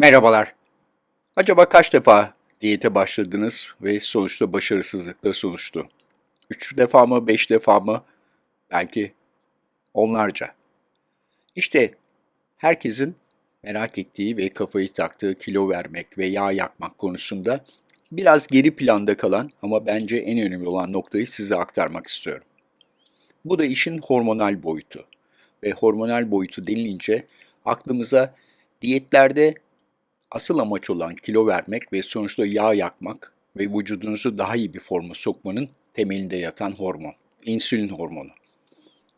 Merhabalar. Acaba kaç defa diyete başladınız ve sonuçta başarısızlıkla sonuçtu? Üç defa mı, beş defa mı? Belki onlarca. İşte herkesin merak ettiği ve kafayı taktığı kilo vermek ve yağ yakmak konusunda biraz geri planda kalan ama bence en önemli olan noktayı size aktarmak istiyorum. Bu da işin hormonal boyutu. Ve hormonal boyutu denilince aklımıza diyetlerde asıl amaç olan kilo vermek ve sonuçta yağ yakmak ve vücudunuzu daha iyi bir forma sokmanın temelinde yatan hormon, insülin hormonu.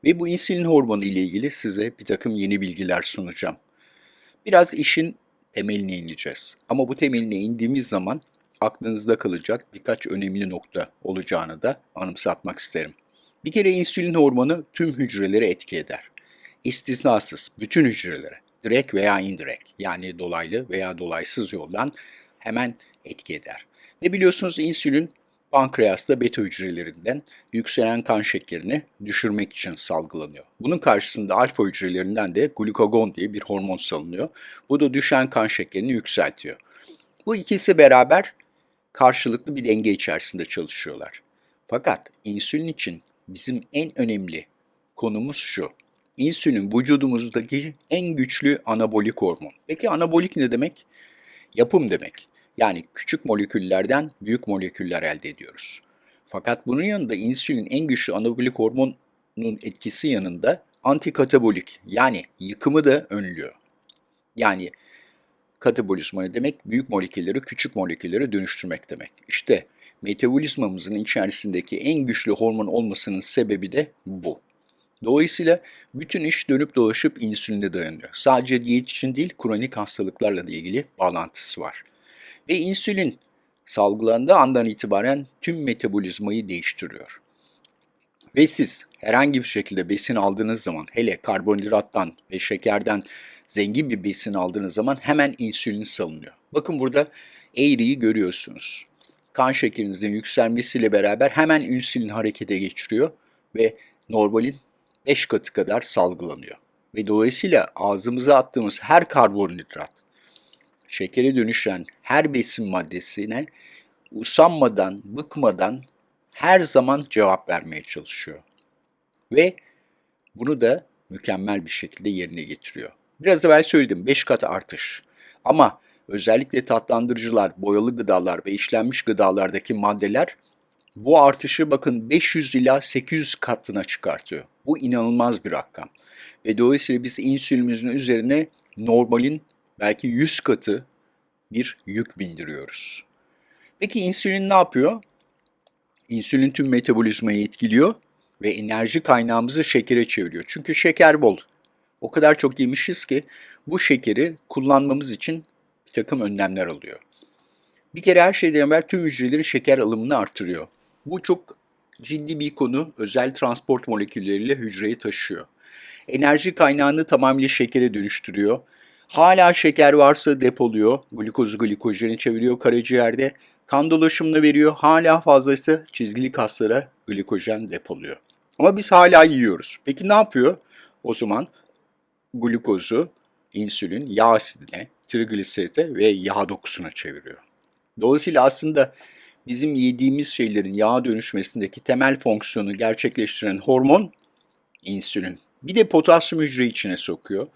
Ve bu insülin hormonu ile ilgili size bir takım yeni bilgiler sunacağım. Biraz işin temeline ineceğiz. Ama bu temeline indiğimiz zaman aklınızda kalacak birkaç önemli nokta olacağını da anımsatmak isterim. Bir kere insülin hormonu tüm hücrelere etki eder. İstisnasız bütün hücrelere, direkt veya indirekt yani dolaylı veya dolaysız yoldan hemen etki eder. Ve biliyorsunuz insülin pankreasta beta hücrelerinden yükselen kan şekerini düşürmek için salgılanıyor. Bunun karşısında alfa hücrelerinden de glukagon diye bir hormon salınıyor. Bu da düşen kan şekerini yükseltiyor. Bu ikisi beraber karşılıklı bir denge içerisinde çalışıyorlar. Fakat insülin için bizim en önemli konumuz şu. İnsülin vücudumuzdaki en güçlü anabolik hormon. Peki anabolik ne demek? Yapım demek. Yani küçük moleküllerden büyük moleküller elde ediyoruz. Fakat bunun yanında insülin en güçlü anabolik hormonun etkisi yanında antikatabolik yani yıkımı da önlüyor. Yani katabolizma ne demek? Büyük molekülleri küçük moleküllere dönüştürmek demek. İşte metabolizmamızın içerisindeki en güçlü hormon olmasının sebebi de bu. Dolayısıyla bütün iş dönüp dolaşıp insüline dayanıyor. Sadece diyet için değil, kronik hastalıklarla da ilgili bağlantısı var. Ve insülin salgılandığı andan itibaren tüm metabolizmayı değiştiriyor. Ve siz herhangi bir şekilde besin aldığınız zaman, hele karbonhidrattan ve şekerden zengin bir besin aldığınız zaman hemen insülin salınıyor. Bakın burada eğriyi görüyorsunuz. Kan şekerinizin yükselmesiyle beraber hemen insülin harekete geçiriyor ve normalin 5 katı kadar salgılanıyor. Ve dolayısıyla ağzımıza attığımız her karbonhidrat, şekere dönüşen her besin maddesine usanmadan, bıkmadan her zaman cevap vermeye çalışıyor. Ve bunu da mükemmel bir şekilde yerine getiriyor. Biraz evvel söyledim 5 kat artış. Ama özellikle tatlandırıcılar, boyalı gıdalar ve işlenmiş gıdalardaki maddeler bu artışı bakın 500 ila 800 katına çıkartıyor. Bu inanılmaz bir rakam. Ve dolayısıyla biz insülinimizin üzerine normalin belki 100 katı bir yük bindiriyoruz. Peki insülin ne yapıyor? İnsülin tüm metabolizmayı etkiliyor ve enerji kaynağımızı şekere çeviriyor. Çünkü şeker bol. O kadar çok yemişiz ki bu şekeri kullanmamız için bir takım önlemler alıyor. Bir kere her şeyden evvel tüm hücrelerin şeker alımını artırıyor. Bu çok ciddi bir konu. Özel transport molekülleriyle hücreyi taşıyor. Enerji kaynağını tamamıyla şekere dönüştürüyor. Hala şeker varsa depoluyor. Glikozu glikojeni çeviriyor karaciğerde. Kan dolaşımını veriyor. Hala fazlaysa çizgili kaslara glikojen depoluyor. Ama biz hala yiyoruz. Peki ne yapıyor? O zaman glikozu, insülin, yağ asidine, trigliserite ve yağ dokusuna çeviriyor. Dolayısıyla aslında bizim yediğimiz şeylerin yağa dönüşmesindeki temel fonksiyonu gerçekleştiren hormon insülin. Bir de potasyum hücre içine sokuyor.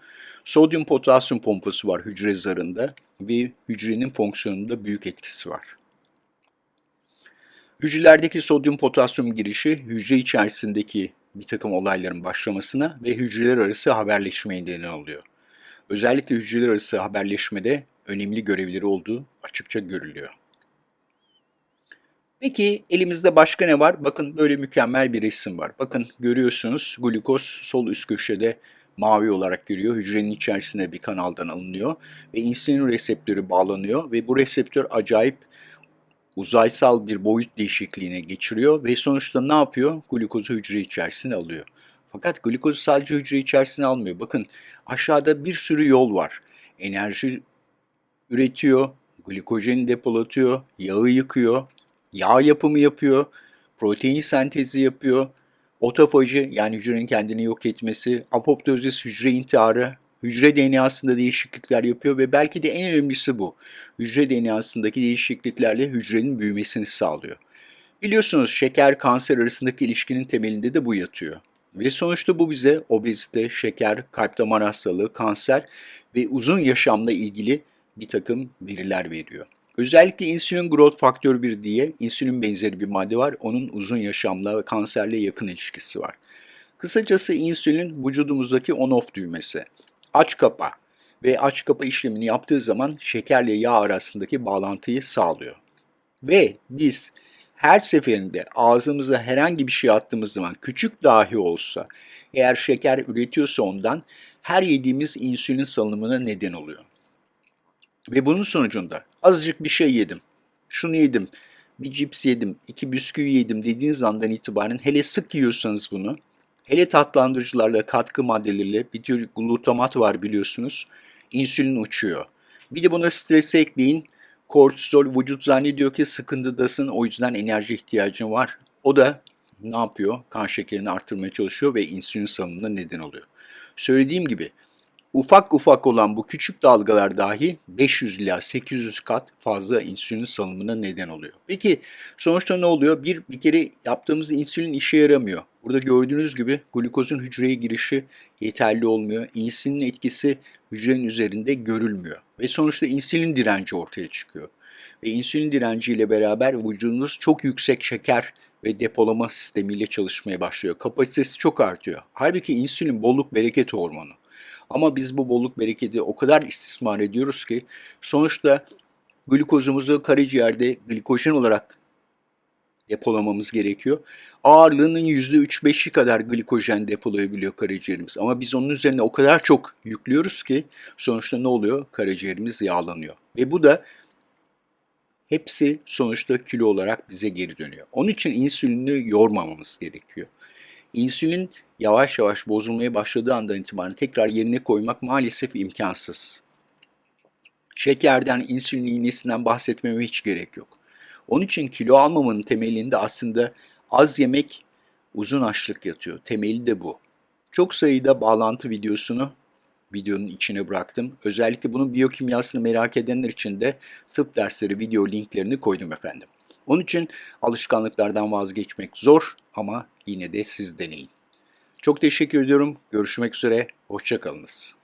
Sodyum potasyum pompası var hücre zarında ve hücrenin fonksiyonunda büyük etkisi var. Hücrelerdeki sodyum potasyum girişi hücre içerisindeki bir takım olayların başlamasına ve hücreler arası haberleşmeye neden oluyor. Özellikle hücreler arası haberleşmede önemli görevleri olduğu açıkça görülüyor. Peki elimizde başka ne var? Bakın böyle mükemmel bir resim var. Bakın görüyorsunuz glukoz sol üst köşede mavi olarak görüyor. Hücrenin içerisine bir kanaldan alınıyor ve insülin reseptörü bağlanıyor ve bu reseptör acayip uzaysal bir boyut değişikliğine geçiriyor ve sonuçta ne yapıyor? Glukozu hücre içerisine alıyor. Fakat glukozu sadece hücre içerisine almıyor. Bakın aşağıda bir sürü yol var. Enerji üretiyor, glikojeni depolatıyor, yağı yıkıyor, yağ yapımı yapıyor, protein sentezi yapıyor, otofaji yani hücrenin kendini yok etmesi, apoptozis hücre intiharı hücre DNA'sında değişiklikler yapıyor ve belki de en önemlisi bu. Hücre DNA'sındaki değişikliklerle hücrenin büyümesini sağlıyor. Biliyorsunuz şeker kanser arasındaki ilişkinin temelinde de bu yatıyor. Ve sonuçta bu bize obezite, şeker, kalp damar hastalığı, kanser ve uzun yaşamla ilgili bir takım veriler veriyor. Özellikle insülin growth faktör 1 diye insülin benzeri bir madde var. Onun uzun yaşamla ve kanserle yakın ilişkisi var. Kısacası insülin vücudumuzdaki on-off düğmesi. Aç kapa ve aç kapa işlemini yaptığı zaman şekerle yağ arasındaki bağlantıyı sağlıyor. Ve biz her seferinde ağzımıza herhangi bir şey attığımız zaman küçük dahi olsa eğer şeker üretiyorsa ondan her yediğimiz insülin salınımına neden oluyor. Ve bunun sonucunda azıcık bir şey yedim, şunu yedim, bir cips yedim, iki bisküvi yedim dediğiniz andan itibaren hele sık yiyorsanız bunu, hele tatlandırıcılarla, katkı maddeleriyle bir tür glutamat var biliyorsunuz, insülin uçuyor. Bir de buna stresi ekleyin, kortizol vücut zannediyor ki sıkıntıdasın o yüzden enerji ihtiyacın var. O da ne yapıyor? Kan şekerini arttırmaya çalışıyor ve insülin salınımına neden oluyor. Söylediğim gibi ufak ufak olan bu küçük dalgalar dahi 500 ila 800 kat fazla insülin salınımına neden oluyor. Peki sonuçta ne oluyor? Bir, bir kere yaptığımız insülin işe yaramıyor. Burada gördüğünüz gibi glukozun hücreye girişi yeterli olmuyor. İnsülinin etkisi hücrenin üzerinde görülmüyor. Ve sonuçta insülin direnci ortaya çıkıyor. Ve insülin direnci ile beraber vücudunuz çok yüksek şeker ve depolama sistemiyle çalışmaya başlıyor. Kapasitesi çok artıyor. Halbuki insülin bolluk bereket hormonu. Ama biz bu bolluk bereketi o kadar istismar ediyoruz ki sonuçta glukozumuzu karaciğerde glikojen olarak depolamamız gerekiyor. Ağırlığının %3-5'i kadar glikojen depolayabiliyor karaciğerimiz. Ama biz onun üzerine o kadar çok yüklüyoruz ki sonuçta ne oluyor? Karaciğerimiz yağlanıyor. Ve bu da hepsi sonuçta kilo olarak bize geri dönüyor. Onun için insülini yormamamız gerekiyor. İnsülin yavaş yavaş bozulmaya başladığı andan itibaren tekrar yerine koymak maalesef imkansız. Şekerden, insülin iğnesinden bahsetmeme hiç gerek yok. Onun için kilo almamanın temelinde aslında az yemek, uzun açlık yatıyor. Temeli de bu. Çok sayıda bağlantı videosunu videonun içine bıraktım. Özellikle bunun biyokimyasını merak edenler için de tıp dersleri video linklerini koydum efendim. Onun için alışkanlıklardan vazgeçmek zor ama yine de siz deneyin. Çok teşekkür ediyorum. Görüşmek üzere. Hoşçakalınız.